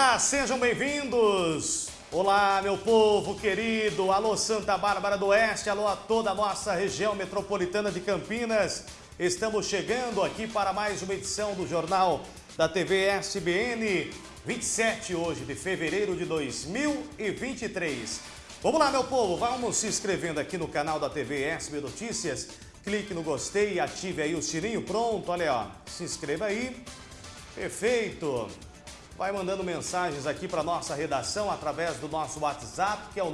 Olá, sejam bem-vindos! Olá, meu povo querido! Alô, Santa Bárbara do Oeste, alô a toda a nossa região metropolitana de Campinas. Estamos chegando aqui para mais uma edição do Jornal da TV SBN, 27 hoje de fevereiro de 2023. Vamos lá, meu povo, vamos se inscrevendo aqui no canal da TV SB Notícias. Clique no gostei e ative aí o sininho. Pronto, olha ó, se inscreva aí. Perfeito. Vai mandando mensagens aqui para nossa redação através do nosso WhatsApp, que é o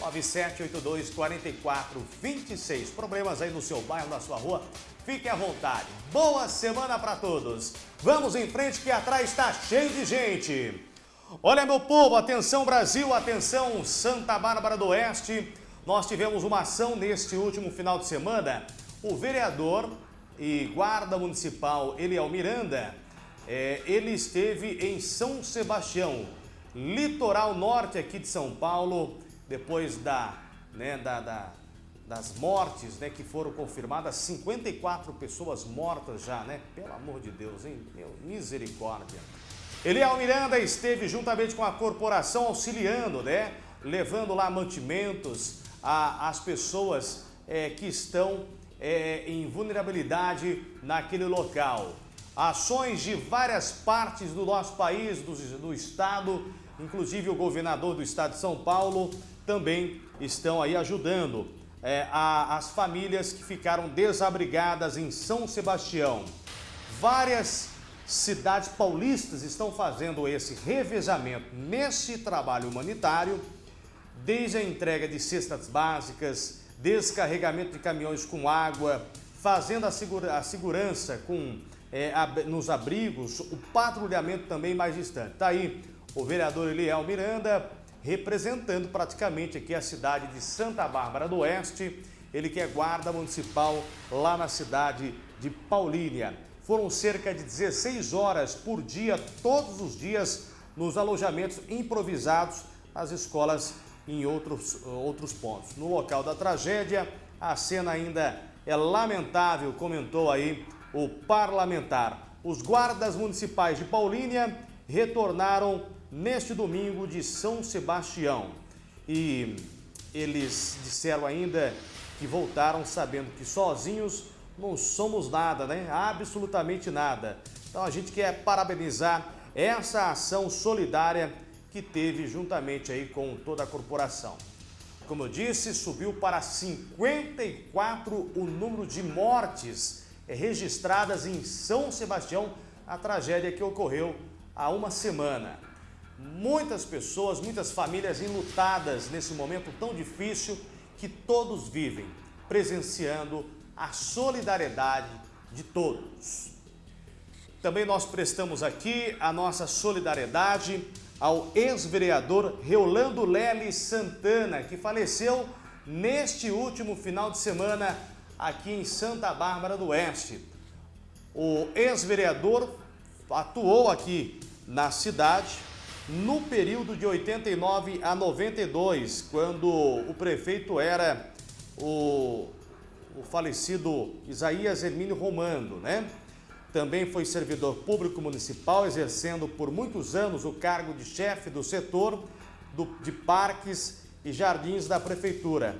997824426. Problemas aí no seu bairro, na sua rua, fiquem à vontade. Boa semana para todos. Vamos em frente que atrás está cheio de gente. Olha, meu povo, atenção Brasil, atenção Santa Bárbara do Oeste. Nós tivemos uma ação neste último final de semana. O vereador e guarda municipal Eliel Miranda é, ele esteve em São Sebastião, litoral norte aqui de São Paulo, depois da, né, da, da das mortes né, que foram confirmadas, 54 pessoas mortas já, né? Pelo amor de Deus, hein? Meu, misericórdia. Eliel Miranda esteve juntamente com a corporação auxiliando, né? Levando lá mantimentos às pessoas é, que estão é, em vulnerabilidade naquele local. Ações de várias partes do nosso país, do, do estado, inclusive o governador do estado de São Paulo, também estão aí ajudando é, a, as famílias que ficaram desabrigadas em São Sebastião. Várias cidades paulistas estão fazendo esse revezamento nesse trabalho humanitário, desde a entrega de cestas básicas, descarregamento de caminhões com água, fazendo a, segura, a segurança com é, nos abrigos, o patrulhamento também mais distante. Está aí o vereador Eliel Miranda, representando praticamente aqui a cidade de Santa Bárbara do Oeste, ele que é guarda municipal lá na cidade de Paulínia. Foram cerca de 16 horas por dia, todos os dias, nos alojamentos improvisados nas escolas em outros, outros pontos. No local da tragédia, a cena ainda é lamentável, comentou aí o parlamentar. Os guardas municipais de Paulínia retornaram neste domingo de São Sebastião. E eles disseram ainda que voltaram sabendo que sozinhos não somos nada, né? Absolutamente nada. Então a gente quer parabenizar essa ação solidária que teve juntamente aí com toda a corporação. Como eu disse, subiu para 54 o número de mortes registradas em São Sebastião a tragédia que ocorreu há uma semana. Muitas pessoas, muitas famílias enlutadas nesse momento tão difícil que todos vivem, presenciando a solidariedade de todos. Também nós prestamos aqui a nossa solidariedade ao ex-vereador Reolando Lely Santana, que faleceu neste último final de semana aqui em Santa Bárbara do Oeste. O ex-vereador atuou aqui na cidade no período de 89 a 92, quando o prefeito era o, o falecido Isaías Hermínio Romando, né? Também foi servidor público municipal, exercendo por muitos anos o cargo de chefe do setor do, de parques e jardins da prefeitura.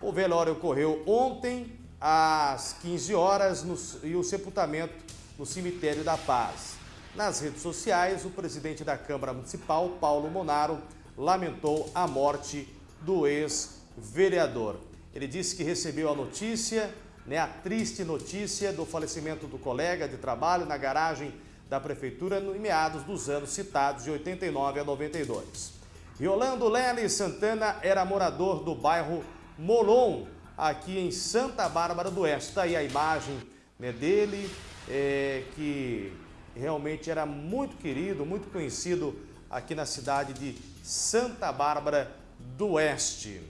O velório ocorreu ontem, às 15 horas no, e o sepultamento no Cemitério da Paz. Nas redes sociais, o presidente da Câmara Municipal, Paulo Monaro, lamentou a morte do ex-vereador. Ele disse que recebeu a notícia, né, a triste notícia do falecimento do colega de trabalho na garagem da Prefeitura em meados dos anos citados, de 89 a 92. Yolando Lely Santana era morador do bairro Molon, aqui em Santa Bárbara do Oeste. Está aí a imagem né, dele, é, que realmente era muito querido, muito conhecido aqui na cidade de Santa Bárbara do Oeste.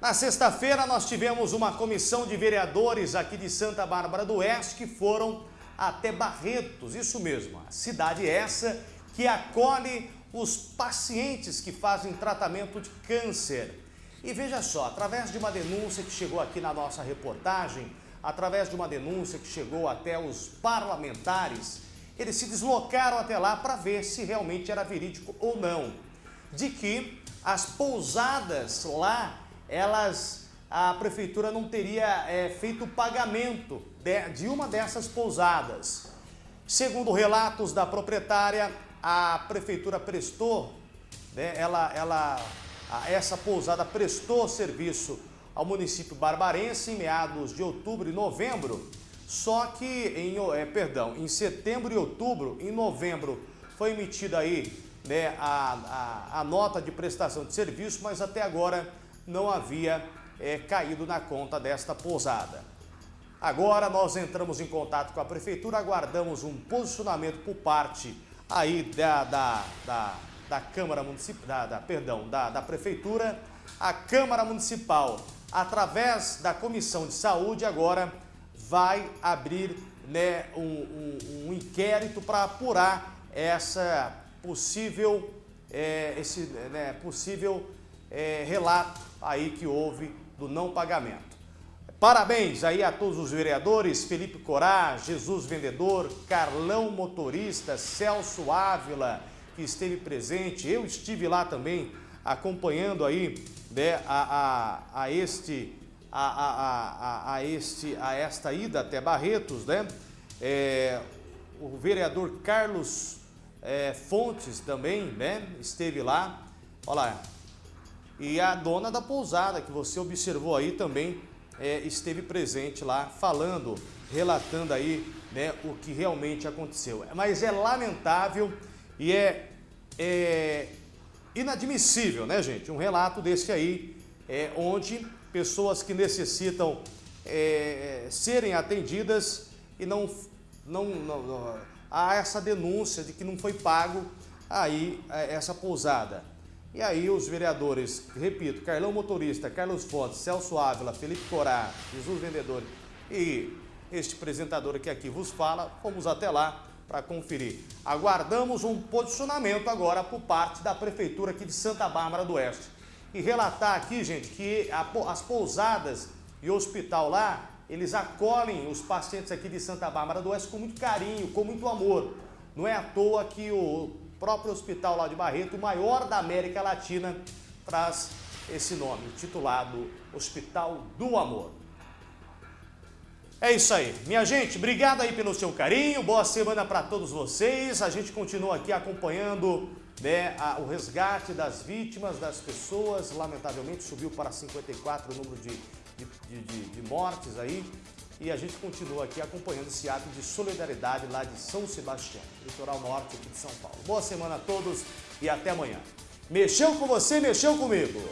Na sexta-feira nós tivemos uma comissão de vereadores aqui de Santa Bárbara do Oeste que foram até Barretos, isso mesmo, a cidade essa que acolhe os pacientes que fazem tratamento de câncer. E veja só, através de uma denúncia que chegou aqui na nossa reportagem, através de uma denúncia que chegou até os parlamentares, eles se deslocaram até lá para ver se realmente era verídico ou não. De que as pousadas lá, elas, a prefeitura não teria é, feito o pagamento de, de uma dessas pousadas. Segundo relatos da proprietária, a prefeitura prestou, né, ela, ela, essa pousada prestou serviço ao município barbarense em meados de outubro e novembro, só que em, é, perdão, em setembro e outubro, em novembro foi emitida aí né, a, a, a, nota de prestação de serviço, mas até agora não havia é, caído na conta desta pousada. Agora nós entramos em contato com a prefeitura, aguardamos um posicionamento por parte aí da, da, da, da Câmara Municipal, da, da, perdão, da, da Prefeitura, a Câmara Municipal, através da Comissão de Saúde, agora vai abrir né, um, um, um inquérito para apurar essa possível, é, esse né, possível é, relato aí que houve do não pagamento. Parabéns aí a todos os vereadores, Felipe Corá, Jesus Vendedor, Carlão Motorista, Celso Ávila, que esteve presente. Eu estive lá também acompanhando aí né, a, a, a este, a, a, a, este, a esta ida até Barretos, né? É, o vereador Carlos é, Fontes também, né? Esteve lá. Olha lá. E a dona da pousada, que você observou aí também, é, esteve presente lá, falando, relatando aí né, o que realmente aconteceu. Mas é lamentável e é, é inadmissível, né, gente? Um relato desse aí, é, onde pessoas que necessitam é, serem atendidas e não, não, não, não, há essa denúncia de que não foi pago aí é, essa pousada. E aí os vereadores, repito, Carlão Motorista, Carlos Fontes, Celso Ávila, Felipe Corá, Jesus Vendedor e este apresentador que aqui vos fala, fomos até lá para conferir. Aguardamos um posicionamento agora por parte da Prefeitura aqui de Santa Bárbara do Oeste. E relatar aqui, gente, que a, as pousadas e o hospital lá, eles acolhem os pacientes aqui de Santa Bárbara do Oeste com muito carinho, com muito amor. Não é à toa que o próprio hospital lá de Barreto, o maior da América Latina, traz esse nome, titulado Hospital do Amor. É isso aí. Minha gente, obrigado aí pelo seu carinho, boa semana para todos vocês. A gente continua aqui acompanhando né, a, o resgate das vítimas, das pessoas. Lamentavelmente subiu para 54 o número de, de, de, de mortes aí e a gente continua aqui acompanhando esse ato de solidariedade lá de São Sebastião, litoral norte aqui de São Paulo. Boa semana a todos e até amanhã. Mexeu com você, mexeu comigo.